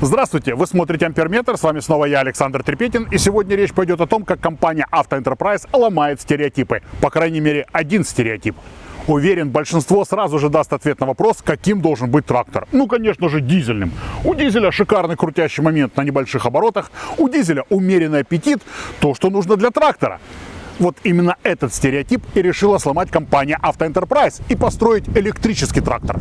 Здравствуйте, вы смотрите Амперметр, с вами снова я, Александр Трепетин, и сегодня речь пойдет о том, как компания Автоэнтерпрайз ломает стереотипы, по крайней мере один стереотип. Уверен, большинство сразу же даст ответ на вопрос, каким должен быть трактор. Ну, конечно же, дизельным. У дизеля шикарный крутящий момент на небольших оборотах, у дизеля умеренный аппетит, то, что нужно для трактора. Вот именно этот стереотип и решила сломать компания Автоэнтерпрайз и построить электрический трактор.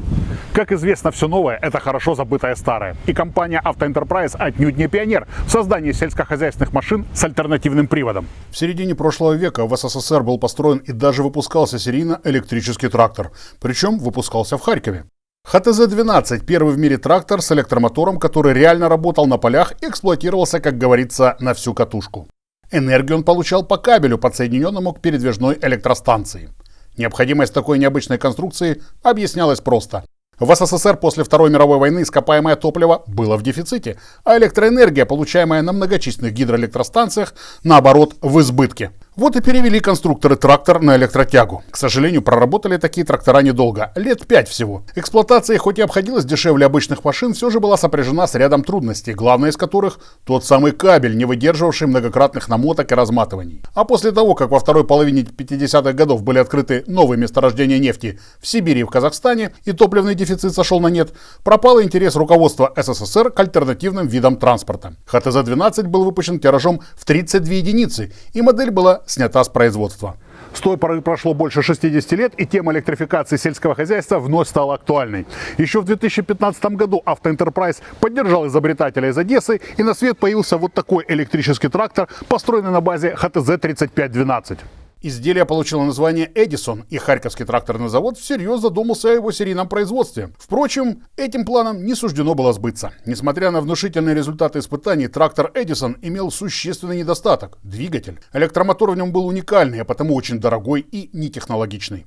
Как известно, все новое – это хорошо забытое старое. И компания Автоэнтерпрайз отнюдь не пионер в создании сельскохозяйственных машин с альтернативным приводом. В середине прошлого века в СССР был построен и даже выпускался серийно электрический трактор. Причем выпускался в Харькове. ХТЗ-12 – первый в мире трактор с электромотором, который реально работал на полях и эксплуатировался, как говорится, на всю катушку. Энергию он получал по кабелю, подсоединенному к передвижной электростанции. Необходимость такой необычной конструкции объяснялась просто. В СССР после Второй мировой войны ископаемое топливо было в дефиците, а электроэнергия, получаемая на многочисленных гидроэлектростанциях, наоборот, в избытке. Вот и перевели конструкторы трактор на электротягу. К сожалению, проработали такие трактора недолго, лет пять всего. Эксплуатация хоть и обходилась дешевле обычных машин, все же была сопряжена с рядом трудностей, главное из которых тот самый кабель, не выдерживавший многократных намоток и разматываний. А после того, как во второй половине 50-х годов были открыты новые месторождения нефти в Сибири и в Казахстане, и топливный дефицит сошел на нет, пропал интерес руководства СССР к альтернативным видам транспорта. ХТЗ-12 был выпущен тиражом в 32 единицы, и модель была снята с производства. С той поры прошло больше 60 лет, и тема электрификации сельского хозяйства вновь стала актуальной. Еще в 2015 году Автоэнтерпрайз поддержал изобретателя из Одессы, и на свет появился вот такой электрический трактор, построенный на базе ХТЗ-3512. Изделие получило название «Эдисон», и Харьковский тракторный завод всерьез задумался о его серийном производстве. Впрочем, этим планом не суждено было сбыться. Несмотря на внушительные результаты испытаний, трактор «Эдисон» имел существенный недостаток – двигатель. Электромотор в нем был уникальный, а потому очень дорогой и нетехнологичный.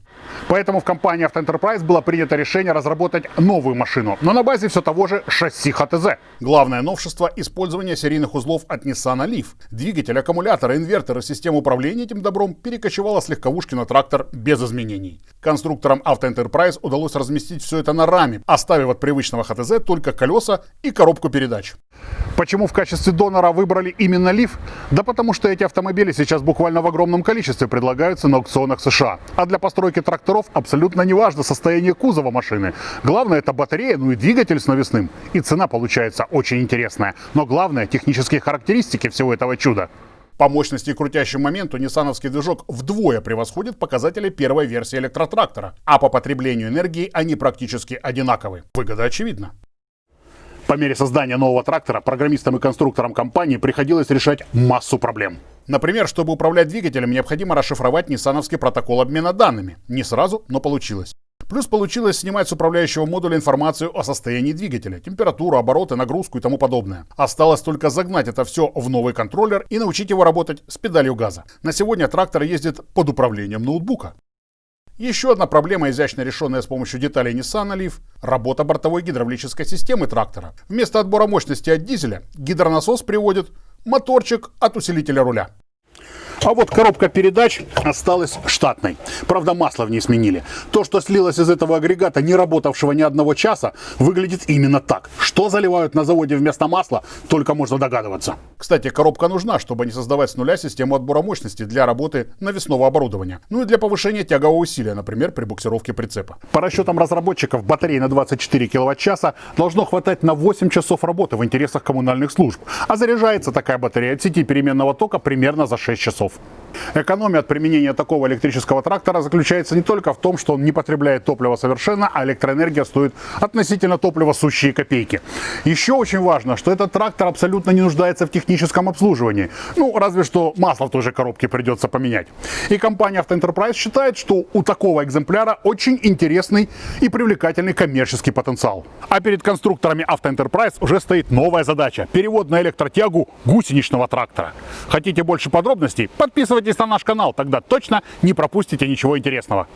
Поэтому в компании Автоэнтерпрайз было принято решение разработать новую машину, но на базе все того же шасси ХТЗ. Главное новшество – использование серийных узлов от Nissan Leaf. Двигатель, аккумулятор, инвертор и систему управления этим добром перекочевали перекочевала с легковушки на трактор без изменений. Конструкторам Auto Enterprise удалось разместить все это на раме, оставив от привычного ХТЗ только колеса и коробку передач. Почему в качестве донора выбрали именно Лиф? Да потому что эти автомобили сейчас буквально в огромном количестве предлагаются на аукционах США. А для постройки тракторов абсолютно не важно состояние кузова машины. Главное это батарея, ну и двигатель с навесным. И цена получается очень интересная. Но главное технические характеристики всего этого чуда. По мощности и крутящему моменту ниссановский движок вдвое превосходит показатели первой версии электротрактора, а по потреблению энергии они практически одинаковы. Выгода очевидна. По мере создания нового трактора программистам и конструкторам компании приходилось решать массу проблем. Например, чтобы управлять двигателем, необходимо расшифровать ниссановский протокол обмена данными. Не сразу, но получилось. Плюс получилось снимать с управляющего модуля информацию о состоянии двигателя, температуру, обороты, нагрузку и тому подобное. Осталось только загнать это все в новый контроллер и научить его работать с педалью газа. На сегодня трактор ездит под управлением ноутбука. Еще одна проблема, изящно решенная с помощью деталей Nissan Leaf – работа бортовой гидравлической системы трактора. Вместо отбора мощности от дизеля гидронасос приводит моторчик от усилителя руля. А вот коробка передач осталась штатной. Правда, масло в ней сменили. То, что слилось из этого агрегата, не работавшего ни одного часа, выглядит именно так. Что заливают на заводе вместо масла, только можно догадываться. Кстати, коробка нужна, чтобы не создавать с нуля систему отбора мощности для работы навесного оборудования. Ну и для повышения тягового усилия, например, при буксировке прицепа. По расчетам разработчиков, батареи на 24 киловатт-часа должно хватать на 8 часов работы в интересах коммунальных служб. А заряжается такая батарея от сети переменного тока примерно за 6 часов. Экономия от применения такого электрического трактора заключается не только в том, что он не потребляет топлива совершенно, а электроэнергия стоит относительно топлива сущие копейки. Еще очень важно, что этот трактор абсолютно не нуждается в техническом обслуживании. Ну, разве что масло в той же коробке придется поменять. И компания Автоэнтерпрайз считает, что у такого экземпляра очень интересный и привлекательный коммерческий потенциал. А перед конструкторами Автоэнтерпрайз уже стоит новая задача – перевод на электротягу гусеничного трактора. Хотите больше подробностей? Подписывайтесь на наш канал, тогда точно не пропустите ничего интересного.